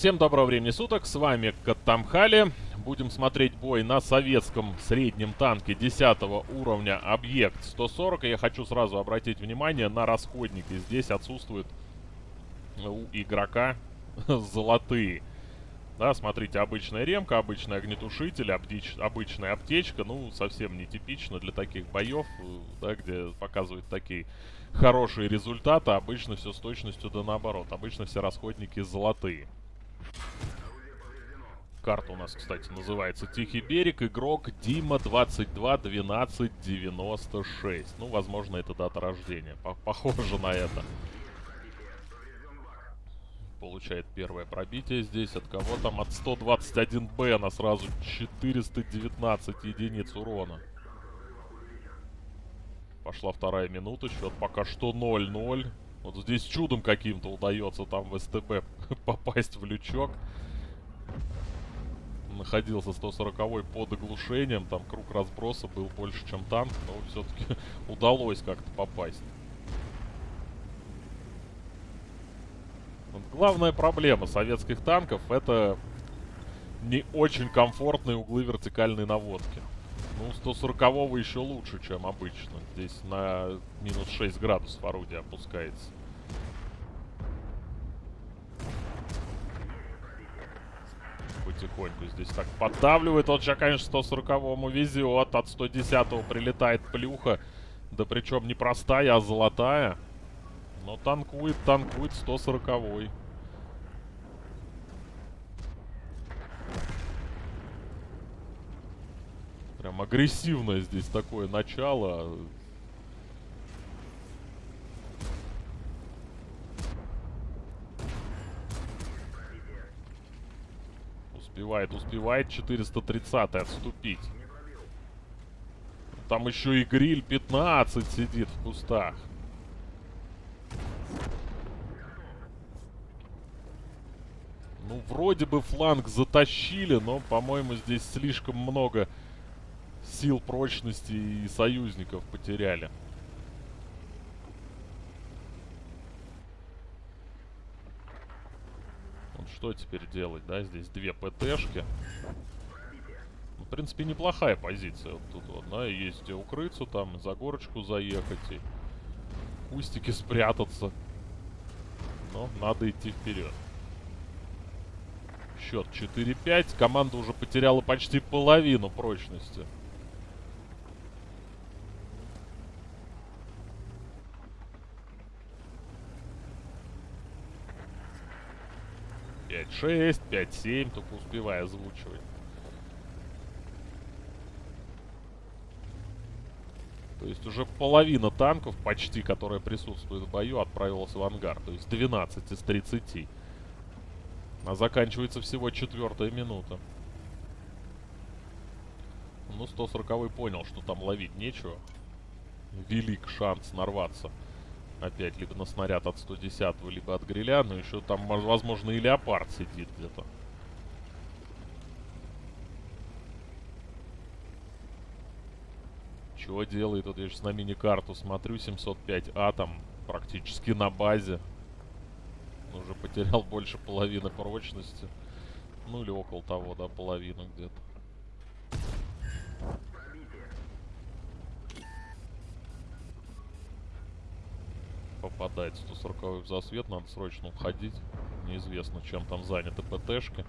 Всем доброго времени суток, с вами Катамхали. Будем смотреть бой на советском среднем танке 10 уровня объект 140. И я хочу сразу обратить внимание на расходники. Здесь отсутствуют у игрока золотые. Да, смотрите, обычная ремка, обычный огнетушитель, обдич, обычная аптечка. Ну, совсем нетипично для таких боев, да, где показывают такие хорошие результаты. Обычно все с точностью да наоборот. Обычно все расходники золотые. Карта у нас, кстати, называется Тихий берег. Игрок Дима 221296. Ну, возможно, это дата рождения. Похоже на это. Получает первое пробитие здесь. От кого там? От 121Б на сразу 419 единиц урона. Пошла вторая минута. Счет пока что 0-0. Вот здесь чудом каким-то удается там в СТБ попасть в лючок. Находился 140 под оглушением. Там круг разброса был больше, чем танк. Но все-таки удалось как-то попасть. Главная проблема советских танков это не очень комфортные углы вертикальной наводки. Ну, 140 еще лучше, чем обычно. Здесь на минус 6 градусов орудие опускается. Потихоньку здесь так поддавливает. Вот сейчас, конечно, 140-му везет. От 110-го прилетает плюха. Да причем не простая, а золотая. Но танкует, танкует 140-й. Прям агрессивное здесь такое начало. Успевает, успевает 430 отступить. Там еще и гриль 15 сидит в кустах. Ну, вроде бы фланг затащили, но, по-моему, здесь слишком много сил прочности и союзников потеряли. Вот что теперь делать, да? Здесь две ПТшки. Ну, в принципе, неплохая позиция. Вот тут вот, да, есть где укрыться, там, за горочку заехать и кустики спрятаться. Но надо идти вперед. Счет 4-5. Команда уже потеряла почти половину прочности. 5-6, 5-7, только успевая озвучивать. То есть уже половина танков, почти, которые присутствуют в бою, отправилась в ангар. То есть 12 из 30. А заканчивается всего четвертая минута. Ну, 140 понял, что там ловить нечего. Велик шанс нарваться. Опять, либо на снаряд от 110 либо от гриля. Но еще там, возможно, и леопард сидит где-то. Чего делает? Вот я сейчас на мини-карту смотрю. 705А там практически на базе. Уже потерял больше половины прочности. Ну или около того, да, половину где-то. Попадает 140 в засвет, надо срочно уходить. Неизвестно, чем там заняты ПТшки.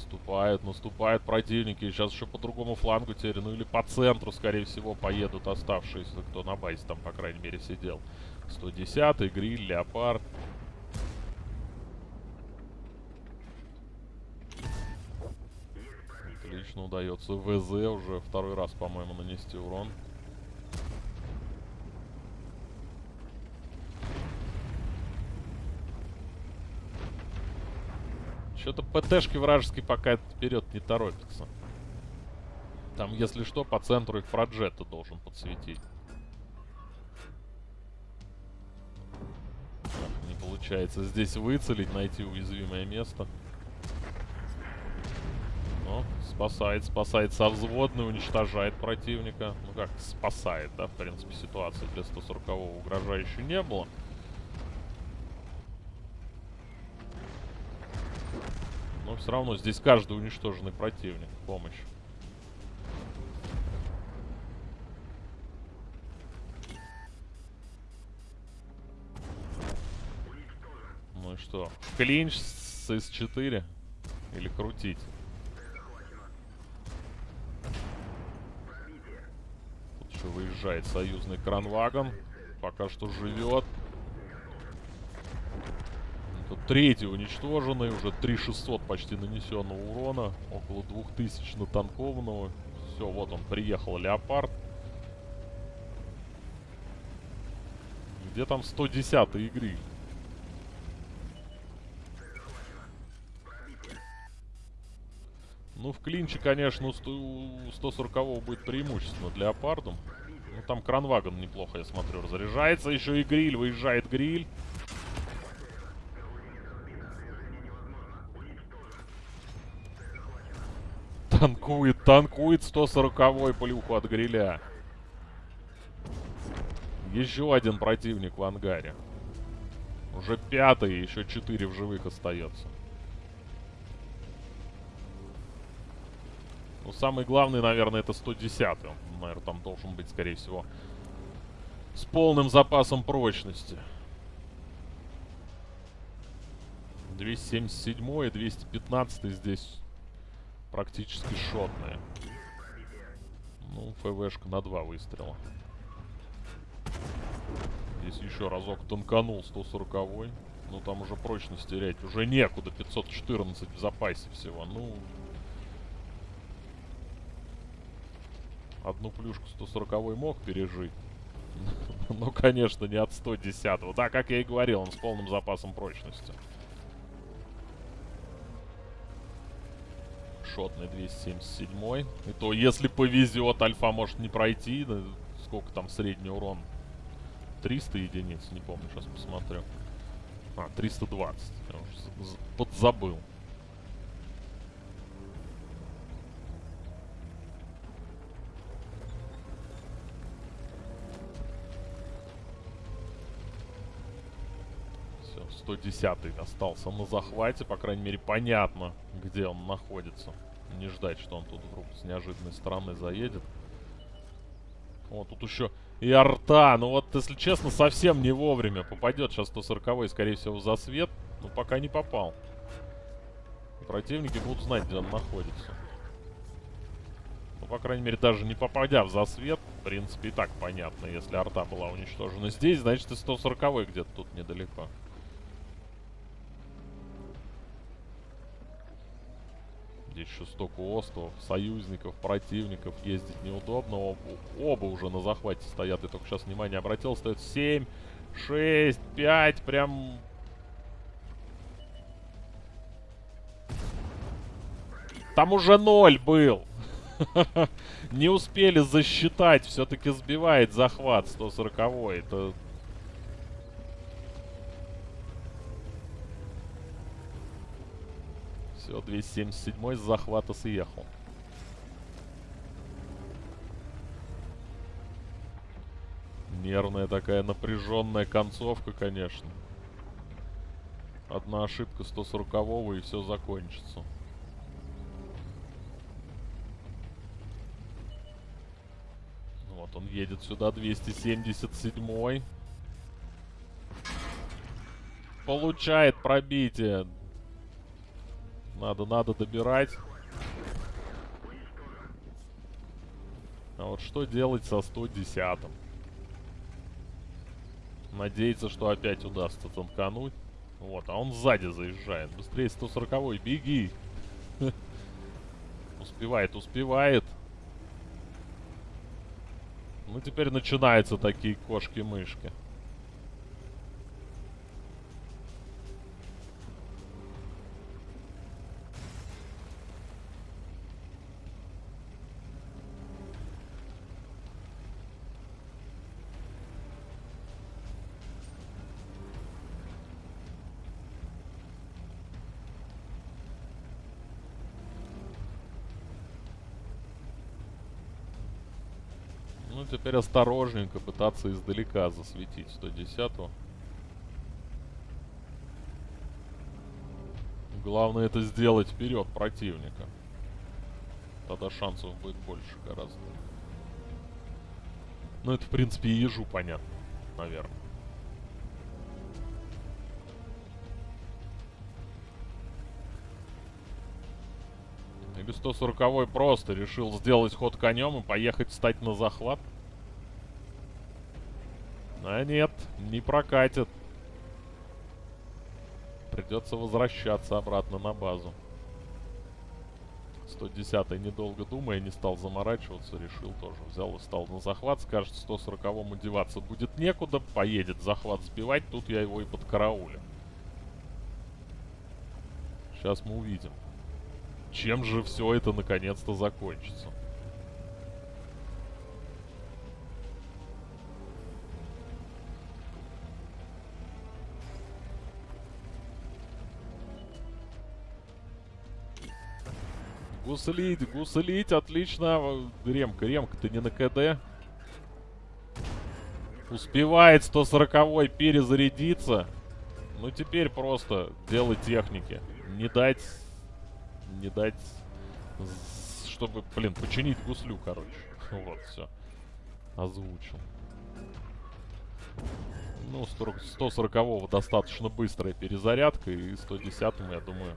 Наступают, наступают противники. Сейчас еще по другому флангу теперь, ну или по центру, скорее всего, поедут оставшиеся, кто на базе там, по крайней мере, сидел. 110 гриль, леопард. Отлично удается ВЗ уже второй раз, по-моему, нанести урон. Что-то ПТшки вражеский пока вперед не торопится. Там, если что, по центру их проджета должен подсветить. получается здесь выцелить, найти уязвимое место. Но спасает, спасает со взводной, уничтожает противника. Ну как, спасает, да, в принципе, ситуация для 140-го угрожающей не было. Но все равно здесь каждый уничтоженный противник помощь. Ну и что? Клинч с С4? Или крутить? Тут выезжает союзный кранвагон. Пока что живет. Третий уничтоженный. Уже 3600 почти нанесенного урона. Около 2000 натанкованного. Все, вот он, приехал Леопард. Где там 110 игры? Ну, в клинче, конечно, у 140 будет преимущественно для Леопардом. Ну, там кранвагон неплохо, я смотрю, разряжается. Еще и гриль, выезжает гриль. Танкует, танкует 140-й плюху от гриля. Еще один противник в ангаре. Уже пятый, еще четыре в живых остается. Ну, самый главный, наверное, это 110 Он, наверное, там должен быть, скорее всего, с полным запасом прочности. 277 и 215 здесь практически шотные. Ну, ФВшка на два выстрела. Здесь еще разок танканул 140 -й. Ну, там уже прочность терять уже некуда. 514 в запасе всего. Ну, Одну плюшку 140 мог пережить. Ну, конечно, не от 110 -го. Да, как я и говорил, он с полным запасом прочности. Шотный 277 И то, если повезет, альфа может не пройти. Сколько там средний урон? 300 единиц, не помню, сейчас посмотрю. А, 320. Я уже подзабыл. Все, 110 остался на захвате. По крайней мере, понятно, где он находится. Не ждать, что он тут вдруг с неожиданной стороны заедет. Вот тут еще и арта. Ну вот, если честно, совсем не вовремя попадет. Сейчас 140 скорее всего, за свет. Но пока не попал. Противники будут знать, где он находится. Ну, по крайней мере, даже не попадя в засвет, в принципе, и так понятно. Если арта была уничтожена здесь, значит и 140 где-то тут недалеко. Здесь еще столько островов, союзников, противников. Ездить неудобно. Оба, оба уже на захвате стоят. Я только сейчас внимание обратил. Стоит 7, 6, 5. Прям... Там уже 0 был. Не успели засчитать. Все-таки сбивает захват 140 -й. Это Все, 277 с захвата съехал. Нервная такая напряженная концовка, конечно. Одна ошибка 140-го и все закончится. Вот он едет сюда, 277-й. Получает пробитие. Надо, надо добирать. А вот что делать со 110-м? Надеяться, что опять удастся танкануть. Вот, а он сзади заезжает. Быстрее 140-й, беги! Успевает, успевает. Ну, теперь начинаются такие кошки-мышки. Ну, теперь осторожненько пытаться издалека засветить 110-го. Главное это сделать вперед противника. Тогда шансов будет больше гораздо. Ну, это, в принципе, и ежу понятно, наверное. Или 140 просто решил сделать ход конем и поехать встать на захват? А нет, не прокатит. Придется возвращаться обратно на базу. 110 недолго думая, не стал заморачиваться, решил тоже. Взял и стал на захват. Скажет, 140-му деваться будет некуда. Поедет захват сбивать. Тут я его и под караулем. Сейчас мы увидим. Чем же все это наконец-то закончится? Гуслить, гуслить, отлично. Ремка, ремка, ты не на КД? Успевает 140-й перезарядиться. Ну теперь просто дело техники. Не дать... Не дать... Чтобы, блин, починить гуслю, короче. Вот, все. Озвучил. Ну, 140-го достаточно быстрая перезарядка. И 110-му, я думаю,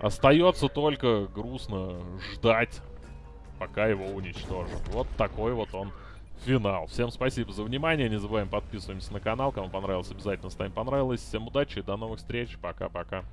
Остается только грустно ждать, пока его уничтожат. Вот такой вот он финал. Всем спасибо за внимание. Не забываем подписываемся на канал. Кому понравилось, обязательно ставим понравилось. Всем удачи до новых встреч. Пока-пока.